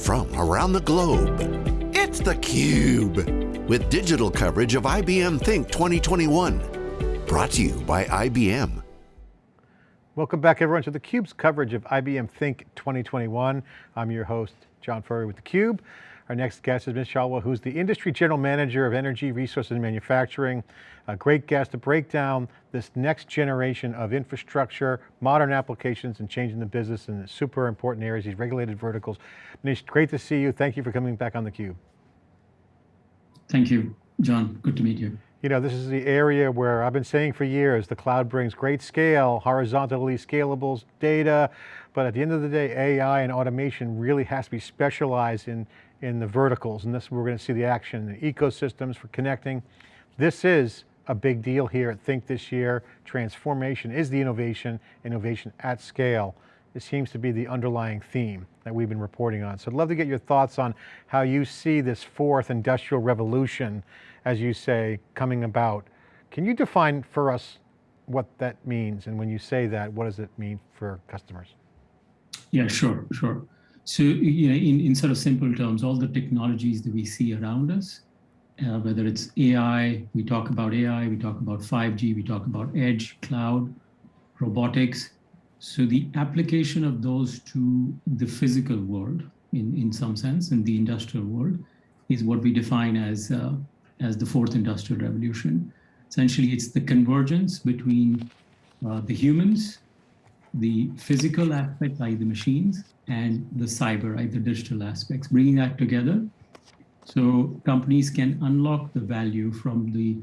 from around the globe. It's theCUBE, with digital coverage of IBM Think 2021. Brought to you by IBM. Welcome back everyone to theCUBE's coverage of IBM Think 2021. I'm your host, John Furrier with theCUBE. Our next guest is Manish Chawla, who's the Industry General Manager of Energy, Resources and Manufacturing. A great guest to break down this next generation of infrastructure, modern applications and changing the business in the super important areas, these regulated verticals. Manish, great to see you. Thank you for coming back on theCUBE. Thank you, John. Good to meet you. You know, this is the area where I've been saying for years, the cloud brings great scale, horizontally scalable data, but at the end of the day, AI and automation really has to be specialized in in the verticals, and this we're going to see the action in the ecosystems for connecting. This is a big deal here at Think this year. Transformation is the innovation, innovation at scale. It seems to be the underlying theme that we've been reporting on. So I'd love to get your thoughts on how you see this fourth industrial revolution, as you say, coming about. Can you define for us what that means? And when you say that, what does it mean for customers? Yeah, sure, sure. So, you know, in, in sort of simple terms, all the technologies that we see around us, uh, whether it's AI, we talk about AI, we talk about 5G, we talk about edge, cloud, robotics. So the application of those to the physical world, in, in some sense, in the industrial world, is what we define as, uh, as the fourth industrial revolution. Essentially, it's the convergence between uh, the humans, the physical aspect, like the machines, and the cyber, right, the digital aspects, bringing that together so companies can unlock the value from the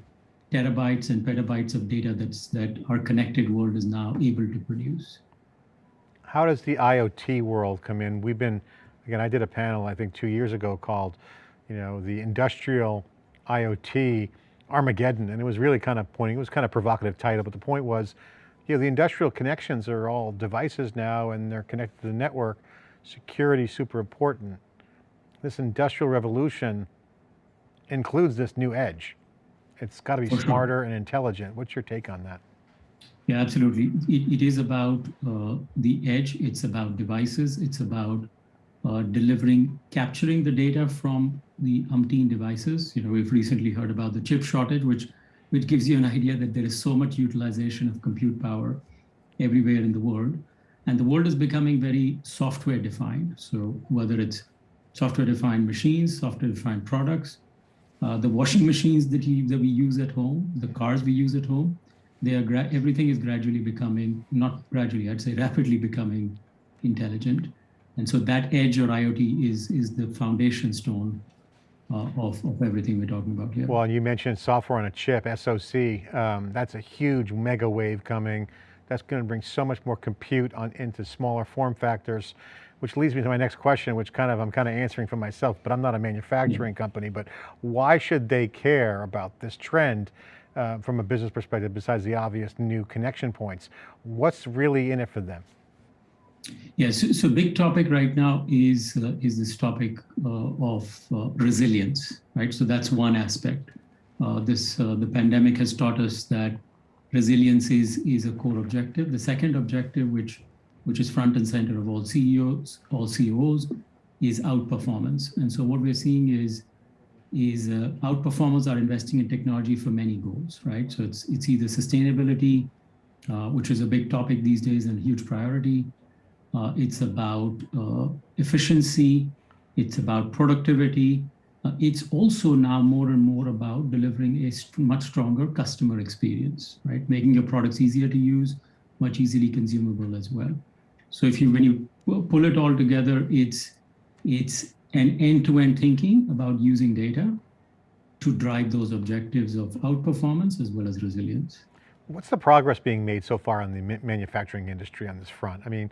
terabytes and petabytes of data that's, that our connected world is now able to produce. How does the IoT world come in? We've been, again, I did a panel, I think two years ago called, you know, the industrial IoT Armageddon, and it was really kind of pointing, it was kind of provocative title, but the point was, you know, the industrial connections are all devices now and they're connected to the network. Security super important. This industrial revolution includes this new edge. It's got to be smarter and intelligent. What's your take on that? Yeah, absolutely. it, it is about uh, the edge. It's about devices. It's about uh, delivering, capturing the data from the umpteen devices. You know, we've recently heard about the chip shortage, which which gives you an idea that there is so much utilization of compute power everywhere in the world. And the world is becoming very software defined. So whether it's software defined machines, software defined products, uh, the washing machines that, you, that we use at home, the cars we use at home, they are everything is gradually becoming, not gradually, I'd say rapidly becoming intelligent. And so that edge or IoT is, is the foundation stone uh, of, of everything we're talking about here. Well, you mentioned software on a chip, SoC. Um, that's a huge mega wave coming. That's going to bring so much more compute on into smaller form factors, which leads me to my next question, which kind of I'm kind of answering for myself, but I'm not a manufacturing yeah. company, but why should they care about this trend uh, from a business perspective besides the obvious new connection points? What's really in it for them? Yes, so, so, big topic right now is uh, is this topic uh, of uh, resilience, right? So that's one aspect. Uh, this uh, the pandemic has taught us that resilience is is a core objective. The second objective, which which is front and center of all CEOs, all CEOs, is outperformance. And so what we're seeing is is uh, outperformers are investing in technology for many goals, right? So it's it's either sustainability, which is a big topic these days and a huge priority uh, it's about uh, efficiency. It's about productivity. Uh, it's also now more and more about delivering a st much stronger customer experience, right? Making your products easier to use, much easily consumable as well. So if you, when you pull it all together, it's, it's an end-to-end -end thinking about using data to drive those objectives of outperformance as well as resilience. What's the progress being made so far in the manufacturing industry on this front? I mean,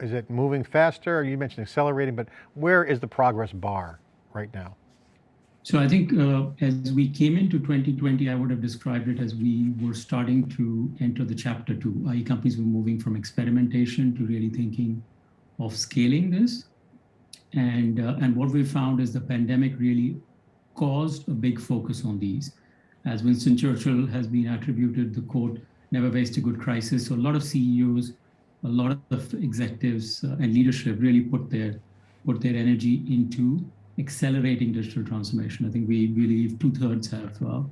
is it moving faster? You mentioned accelerating, but where is the progress bar right now? So I think uh, as we came into 2020, I would have described it as we were starting to enter the chapter two. IE companies were moving from experimentation to really thinking of scaling this. And, uh, and what we found is the pandemic really caused a big focus on these. As Winston Churchill has been attributed the quote, never waste a good crisis. So a lot of CEOs a lot of executives uh, and leadership really put their put their energy into accelerating digital transformation. I think we believe two thirds have uh,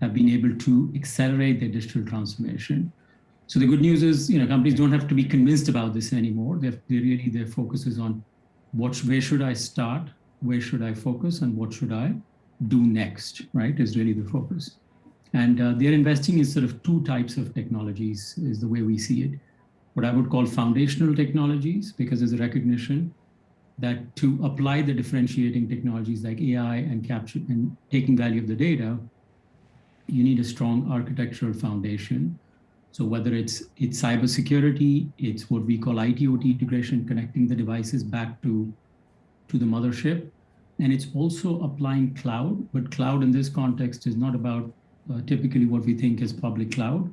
have been able to accelerate their digital transformation. So the good news is, you know, companies don't have to be convinced about this anymore. They really their focus is on what where should I start, where should I focus, and what should I do next. Right is really the focus, and uh, they're investing in sort of two types of technologies is the way we see it. What I would call foundational technologies, because there's a recognition that to apply the differentiating technologies like AI and capture and taking value of the data, you need a strong architectural foundation. So whether it's it's cybersecurity, it's what we call IT/OT integration, connecting the devices back to to the mothership, and it's also applying cloud. But cloud in this context is not about uh, typically what we think is public cloud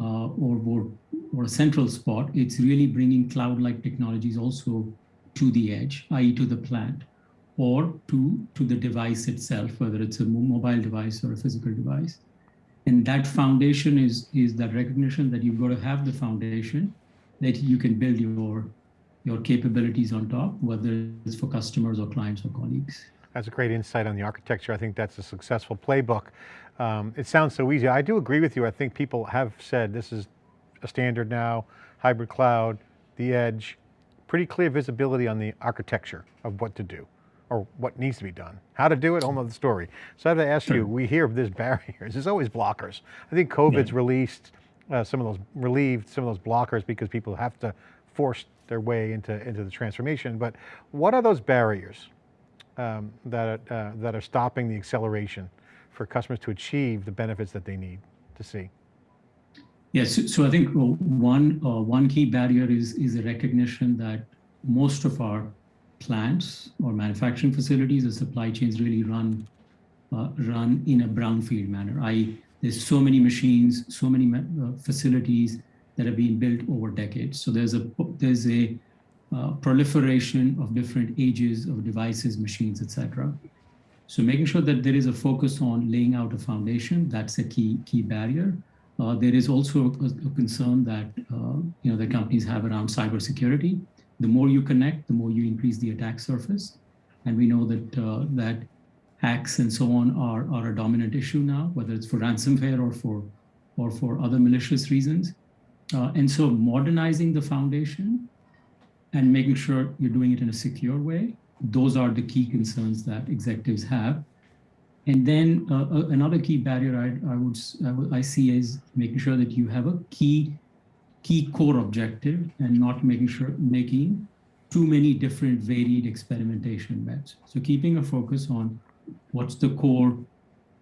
uh, or, or or a central spot. It's really bringing cloud-like technologies also to the edge, i.e., to the plant or to, to the device itself, whether it's a mobile device or a physical device. And that foundation is, is that recognition that you've got to have the foundation that you can build your, your capabilities on top, whether it's for customers or clients or colleagues. That's a great insight on the architecture. I think that's a successful playbook. Um, it sounds so easy. I do agree with you. I think people have said this is standard now, hybrid cloud, the edge, pretty clear visibility on the architecture of what to do or what needs to be done. How to do it, whole nother story. So I have to ask sure. you, we hear of this barriers, there's always blockers. I think COVID's yeah. released uh, some of those, relieved some of those blockers because people have to force their way into, into the transformation. But what are those barriers um, that, uh, that are stopping the acceleration for customers to achieve the benefits that they need to see? Yes, so, I think one, uh, one key barrier is, is a recognition that most of our plants or manufacturing facilities or supply chains really run uh, run in a brownfield manner. I there's so many machines, so many uh, facilities that have been built over decades. So there's a there's a uh, proliferation of different ages of devices, machines, etc. So making sure that there is a focus on laying out a foundation, that's a key key barrier. Uh, there is also a, a concern that uh, you know the companies have around cybersecurity the more you connect, the more you increase the attack surface. And we know that uh, that hacks and so on are, are a dominant issue now, whether it's for ransomware or for or for other malicious reasons. Uh, and so modernizing the foundation and making sure you're doing it in a secure way, those are the key concerns that executives have. And then uh, uh another key barrier I, I, would, I, see is making sure that you have a key key core objective and not making sure making too many different varied experimentation bets. So keeping a focus on what's the core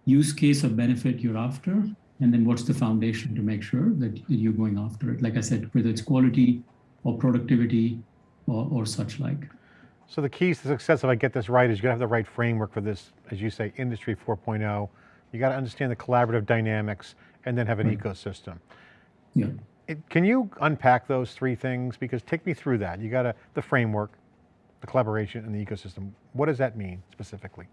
use case or benefit you're after, and then what's the foundation to make sure that you're going after it. Like I said, whether it's quality or productivity or, or such like. So the keys to success, if I get this right, is you got to have the right framework for this, as you say, industry 4.0. You got to understand the collaborative dynamics and then have an right. ecosystem. Yeah. It, can you unpack those three things? Because take me through that. You got a, the framework, the collaboration, and the ecosystem. What does that mean specifically?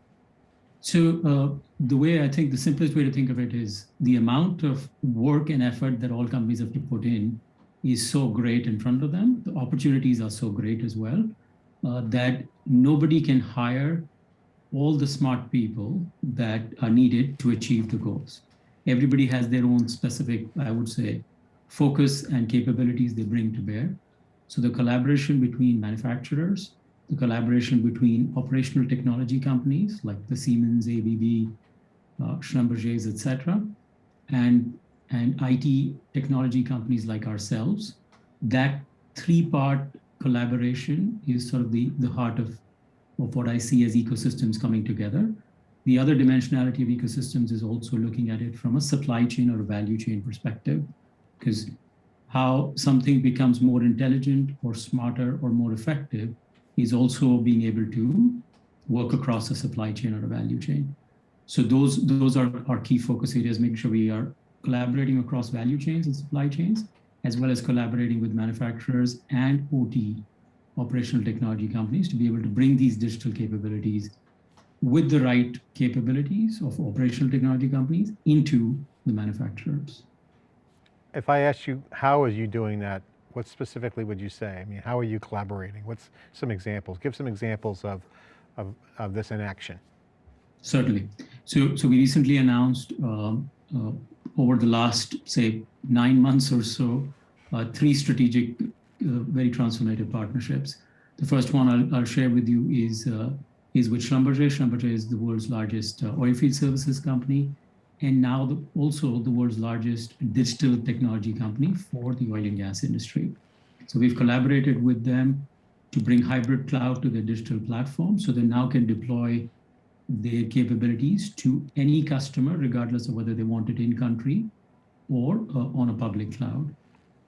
So uh, the way I think the simplest way to think of it is the amount of work and effort that all companies have to put in is so great in front of them. The opportunities are so great as well uh, that nobody can hire all the smart people that are needed to achieve the goals. Everybody has their own specific, I would say, focus and capabilities they bring to bear. So the collaboration between manufacturers, the collaboration between operational technology companies like the Siemens, ABB, uh, Schlumberger's, et cetera, and, and IT technology companies like ourselves, that three-part collaboration is sort of the, the heart of, of what I see as ecosystems coming together. The other dimensionality of ecosystems is also looking at it from a supply chain or a value chain perspective because how something becomes more intelligent or smarter or more effective is also being able to work across a supply chain or a value chain. So those, those are our key focus areas, making sure we are collaborating across value chains and supply chains, as well as collaborating with manufacturers and OT, operational technology companies, to be able to bring these digital capabilities with the right capabilities of operational technology companies into the manufacturers if I ask you, how are you doing that what specifically would you say? I mean, how are you collaborating? What's some examples? Give some examples of, of, of this in action. Certainly. So, so we recently announced uh, uh, over the last, say, nine months or so, uh, three strategic, very transformative partnerships. The first one I'll, I'll share with you is uh, is with Schlumberger. Schlumberger is the world's largest uh, oilfield services company, and now the, also the world's largest digital technology company for the oil and gas industry. So we've collaborated with them to bring hybrid cloud to their digital platform, so they now can deploy their capabilities to any customer, regardless of whether they want it in country or uh, on a public cloud.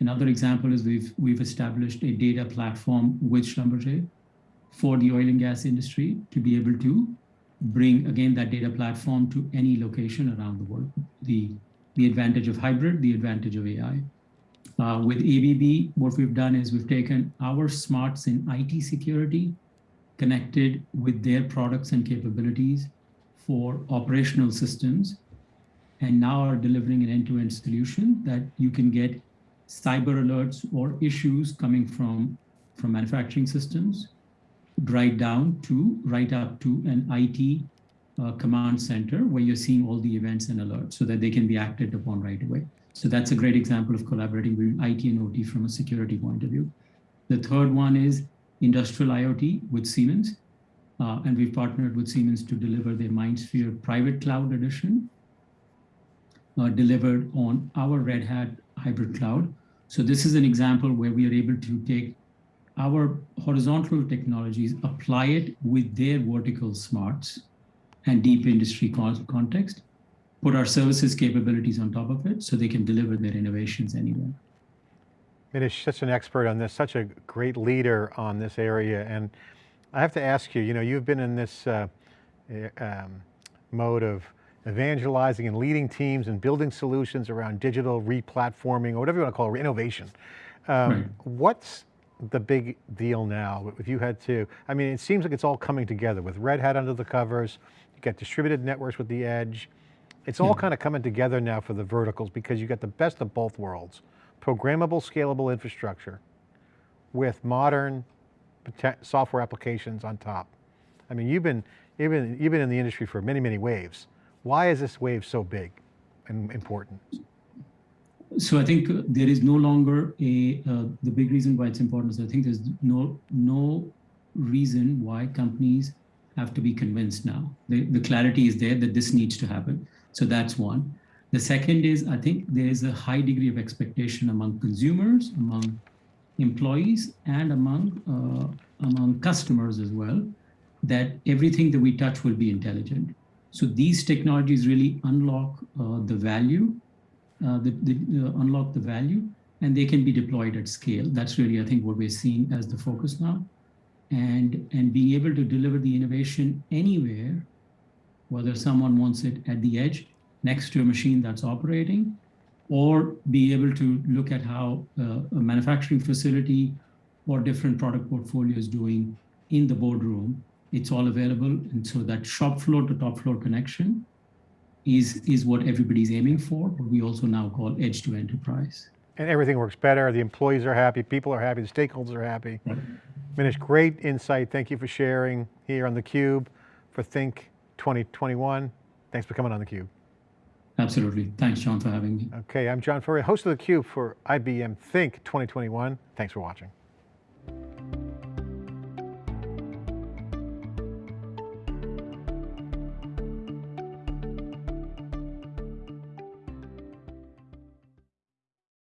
Another example is we've, we've established a data platform with Schlumberger for the oil and gas industry to be able to bring, again, that data platform to any location around the world. The, the advantage of hybrid, the advantage of AI. Uh, with ABB, what we've done is we've taken our smarts in IT security, connected with their products and capabilities for operational systems, and now are delivering an end-to-end -end solution that you can get cyber alerts or issues coming from, from manufacturing systems, right down to, right up to an IT uh, command center where you're seeing all the events and alerts so that they can be acted upon right away. So that's a great example of collaborating with IT and OT from a security point of view. The third one is industrial IoT with Siemens. Uh, and we've partnered with Siemens to deliver their MindSphere private cloud edition, uh, delivered on our Red Hat hybrid cloud. So this is an example where we are able to take our horizontal technologies, apply it with their vertical smarts and deep industry context, put our services capabilities on top of it so they can deliver their innovations anywhere. Manish, such an expert on this, such a great leader on this area. And I have to ask you, you know, you've been in this uh, eh, um, mode of evangelizing and leading teams and building solutions around digital replatforming or whatever you want to call it, innovation. Um, right. What's the big deal now if you had to, I mean, it seems like it's all coming together with Red Hat under the covers, you got distributed networks with the edge. It's all yeah. kind of coming together now for the verticals because you got the best of both worlds. Programmable, scalable infrastructure with modern software applications on top. I mean, you've been, you've been, you've been in the industry for many, many waves. Why is this wave so big and important? So I think there is no longer a, uh, the big reason why it's important is I think there's no, no reason why companies have to be convinced now. The, the clarity is there that this needs to happen. So that's one. The second is I think there is a high degree of expectation among consumers, among employees, and among, uh, among customers as well, that everything that we touch will be intelligent. So these technologies really unlock uh, the value, uh, the, the uh, unlock the value, and they can be deployed at scale. That's really, I think, what we're seeing as the focus now. And, and being able to deliver the innovation anywhere, whether someone wants it at the edge, next to a machine that's operating, or be able to look at how uh, a manufacturing facility or different product portfolio is doing in the boardroom it's all available. And so that shop floor to top floor connection is, is what everybody's aiming for, but we also now call edge to enterprise. And everything works better, the employees are happy, people are happy, the stakeholders are happy. Right. Manish, great insight. Thank you for sharing here on theCUBE for Think 2021. Thanks for coming on theCUBE. Absolutely. Thanks, John, for having me. Okay, I'm John Furrier, host of theCUBE for IBM Think 2021. Thanks for watching.